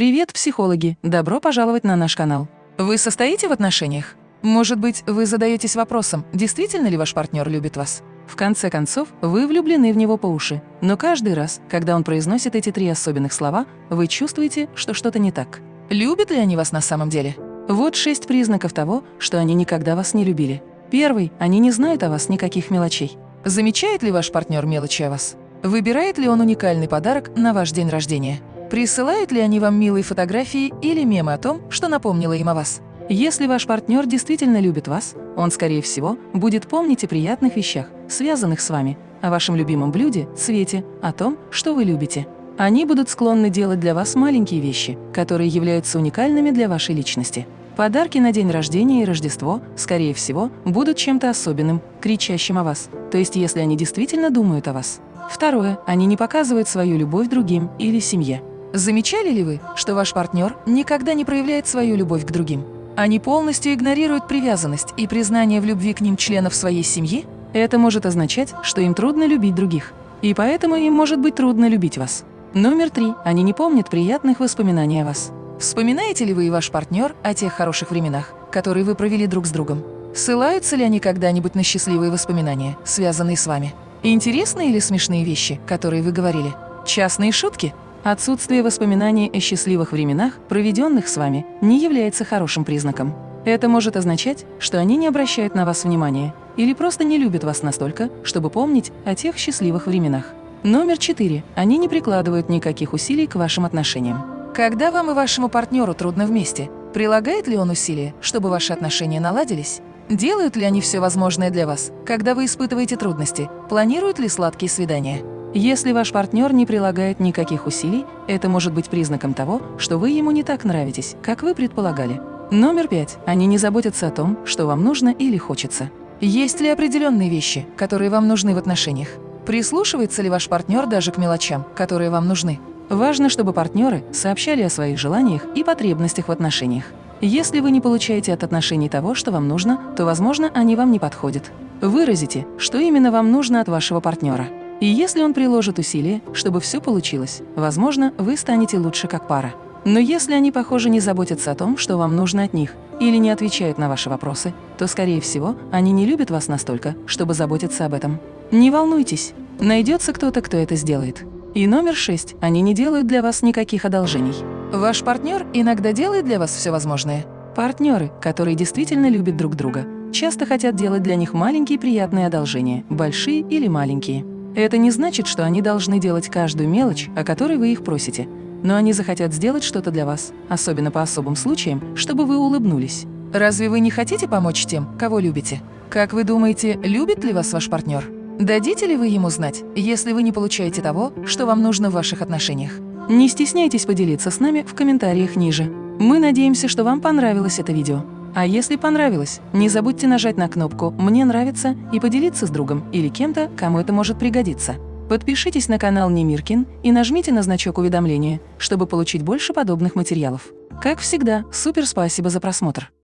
Привет, психологи! Добро пожаловать на наш канал. Вы состоите в отношениях? Может быть, вы задаетесь вопросом, действительно ли ваш партнер любит вас? В конце концов, вы влюблены в него по уши. Но каждый раз, когда он произносит эти три особенных слова, вы чувствуете, что что-то не так. Любят ли они вас на самом деле? Вот шесть признаков того, что они никогда вас не любили. Первый – они не знают о вас никаких мелочей. Замечает ли ваш партнер мелочи о вас? Выбирает ли он уникальный подарок на ваш день рождения? Присылают ли они вам милые фотографии или мемы о том, что напомнило им о вас? Если ваш партнер действительно любит вас, он, скорее всего, будет помнить о приятных вещах, связанных с вами, о вашем любимом блюде, цвете, о том, что вы любите. Они будут склонны делать для вас маленькие вещи, которые являются уникальными для вашей личности. Подарки на день рождения и Рождество, скорее всего, будут чем-то особенным, кричащим о вас, то есть если они действительно думают о вас. Второе. Они не показывают свою любовь другим или семье. Замечали ли вы, что ваш партнер никогда не проявляет свою любовь к другим? Они полностью игнорируют привязанность и признание в любви к ним членов своей семьи? Это может означать, что им трудно любить других. И поэтому им может быть трудно любить вас. Номер три. Они не помнят приятных воспоминаний о вас. Вспоминаете ли вы и ваш партнер о тех хороших временах, которые вы провели друг с другом? Ссылаются ли они когда-нибудь на счастливые воспоминания, связанные с вами? Интересные или смешные вещи, которые вы говорили? Частные шутки? Отсутствие воспоминаний о счастливых временах, проведенных с вами, не является хорошим признаком. Это может означать, что они не обращают на вас внимания или просто не любят вас настолько, чтобы помнить о тех счастливых временах. Номер четыре. Они не прикладывают никаких усилий к вашим отношениям. Когда вам и вашему партнеру трудно вместе, прилагает ли он усилия, чтобы ваши отношения наладились? Делают ли они все возможное для вас, когда вы испытываете трудности? Планируют ли сладкие свидания? Если ваш партнер не прилагает никаких усилий, это может быть признаком того, что вы ему не так нравитесь, как вы предполагали. Номер пять. Они не заботятся о том, что вам нужно или хочется. Есть ли определенные вещи, которые вам нужны в отношениях? Прислушивается ли ваш партнер даже к мелочам, которые вам нужны? Важно, чтобы партнеры сообщали о своих желаниях и потребностях в отношениях. Если вы не получаете от отношений того, что вам нужно, то, возможно, они вам не подходят. Выразите, что именно вам нужно от вашего партнера. И если он приложит усилия, чтобы все получилось, возможно, вы станете лучше как пара. Но если они, похоже, не заботятся о том, что вам нужно от них, или не отвечают на ваши вопросы, то, скорее всего, они не любят вас настолько, чтобы заботиться об этом. Не волнуйтесь, найдется кто-то, кто это сделает. И номер шесть. Они не делают для вас никаких одолжений. Ваш партнер иногда делает для вас все возможное. Партнеры, которые действительно любят друг друга, часто хотят делать для них маленькие приятные одолжения, большие или маленькие. Это не значит, что они должны делать каждую мелочь, о которой вы их просите, но они захотят сделать что-то для вас, особенно по особым случаям, чтобы вы улыбнулись. Разве вы не хотите помочь тем, кого любите? Как вы думаете, любит ли вас ваш партнер? Дадите ли вы ему знать, если вы не получаете того, что вам нужно в ваших отношениях? Не стесняйтесь поделиться с нами в комментариях ниже. Мы надеемся, что вам понравилось это видео. А если понравилось, не забудьте нажать на кнопку «Мне нравится» и поделиться с другом или кем-то, кому это может пригодиться. Подпишитесь на канал Немиркин и нажмите на значок уведомления, чтобы получить больше подобных материалов. Как всегда, супер спасибо за просмотр!